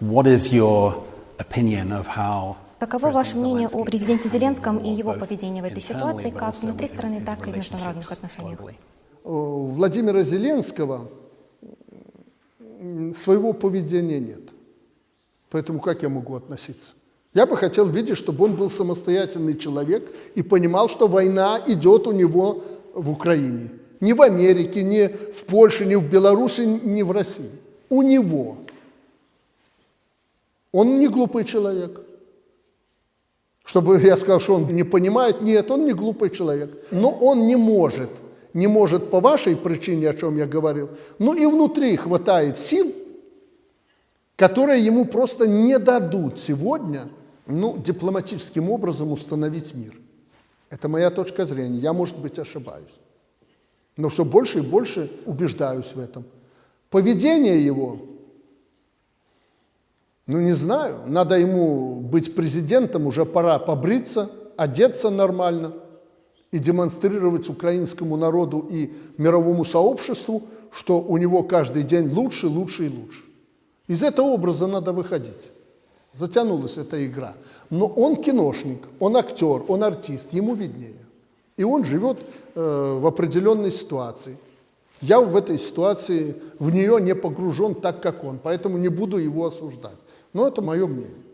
what is your opinion of how Каково ваше мнение о президенте Зеленском и его поведении в этой ситуации, как внутри страны, так и в международных отношениях? Владимира Зеленского своего поведения нет. Поэтому как я могу относиться? Я бы хотел видеть, чтобы он был самостоятельный человек и понимал, что война идет у него в Украине. Не в Америке, не в Польше, не в Беларуси, не в России. У него. Он не глупый человек. Чтобы я сказал, что он не понимает, нет, он не глупый человек. Но он не может, не может по вашей причине, о чем я говорил, но и внутри хватает сил, которые ему просто не дадут сегодня ну, дипломатическим образом установить мир. Это моя точка зрения. Я, может быть, ошибаюсь. Но все больше и больше убеждаюсь в этом. Поведение его, ну не знаю, надо ему быть президентом, уже пора побриться, одеться нормально и демонстрировать украинскому народу и мировому сообществу, что у него каждый день лучше, лучше и лучше. Из этого образа надо выходить. Затянулась эта игра. Но он киношник, он актер, он артист, ему виднее. И он живет э, в определенной ситуации. Я в этой ситуации в нее не погружен так, как он, поэтому не буду его осуждать. Но это мое мнение.